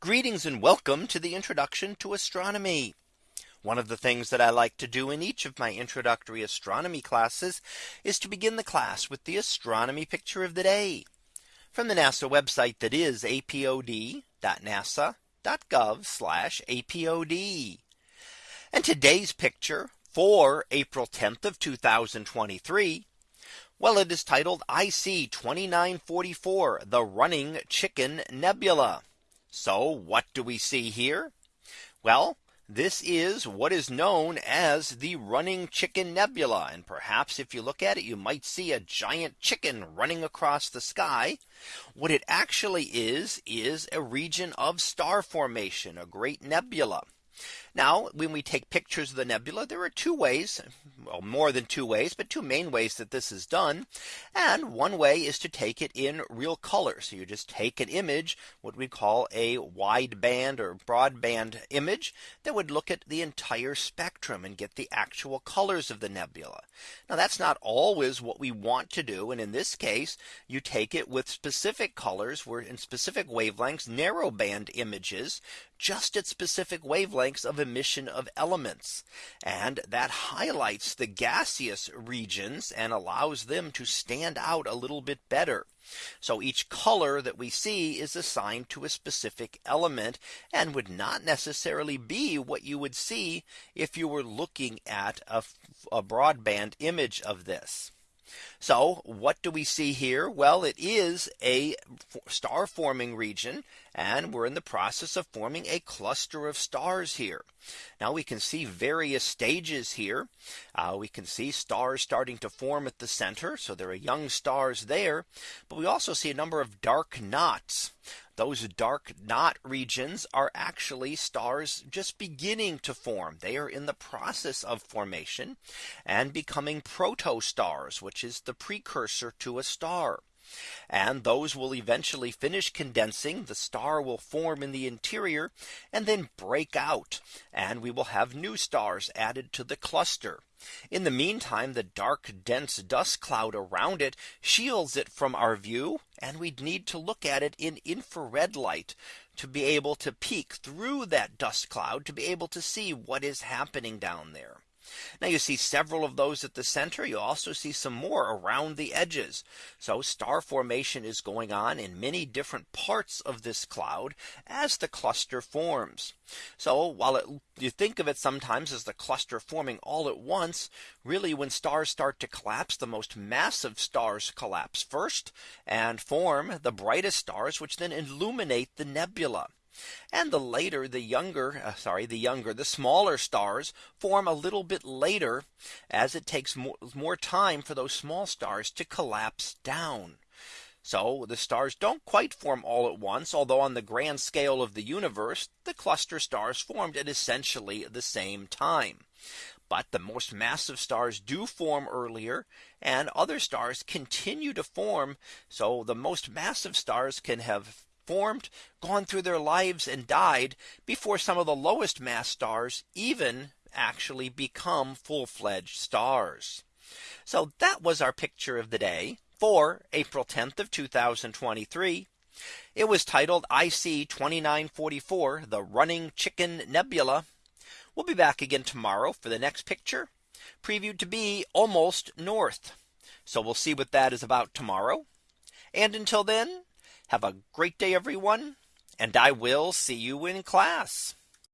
Greetings and welcome to the introduction to astronomy. One of the things that I like to do in each of my introductory astronomy classes is to begin the class with the astronomy picture of the day from the NASA website that is apod.nasa.gov apod. And today's picture for April 10th of 2023. Well, it is titled IC 2944 the running chicken nebula. So what do we see here? Well, this is what is known as the running chicken nebula. And perhaps if you look at it, you might see a giant chicken running across the sky. What it actually is, is a region of star formation, a great nebula. Now, when we take pictures of the nebula, there are two ways, well, more than two ways, but two main ways that this is done. And one way is to take it in real color. So you just take an image, what we call a wideband or broadband image that would look at the entire spectrum and get the actual colors of the nebula. Now that's not always what we want to do. And in this case, you take it with specific colors where in specific wavelengths, narrow band images, just at specific wavelengths of emission of elements. And that highlights the gaseous regions and allows them to stand out a little bit better. So each color that we see is assigned to a specific element and would not necessarily be what you would see if you were looking at a, a broadband image of this. So what do we see here? Well, it is a star forming region and we're in the process of forming a cluster of stars here. Now we can see various stages here. Uh, we can see stars starting to form at the center. So there are young stars there. But we also see a number of dark knots. Those dark knot regions are actually stars just beginning to form. They are in the process of formation and becoming protostars, which is the precursor to a star. And those will eventually finish condensing. The star will form in the interior and then break out. And we will have new stars added to the cluster. In the meantime, the dark dense dust cloud around it shields it from our view. And we'd need to look at it in infrared light to be able to peek through that dust cloud to be able to see what is happening down there. Now you see several of those at the center. You also see some more around the edges. So star formation is going on in many different parts of this cloud as the cluster forms. So while it, you think of it sometimes as the cluster forming all at once, really when stars start to collapse, the most massive stars collapse first and form the brightest stars, which then illuminate the nebula. And the later the younger uh, sorry the younger the smaller stars form a little bit later as it takes more, more time for those small stars to collapse down. So the stars don't quite form all at once, although on the grand scale of the universe, the cluster stars formed at essentially the same time. But the most massive stars do form earlier and other stars continue to form. So the most massive stars can have formed, gone through their lives and died before some of the lowest mass stars even actually become full fledged stars. So that was our picture of the day for April 10th of 2023. It was titled IC 2944 the running chicken nebula. We'll be back again tomorrow for the next picture previewed to be almost north. So we'll see what that is about tomorrow. And until then, have a great day, everyone. And I will see you in class.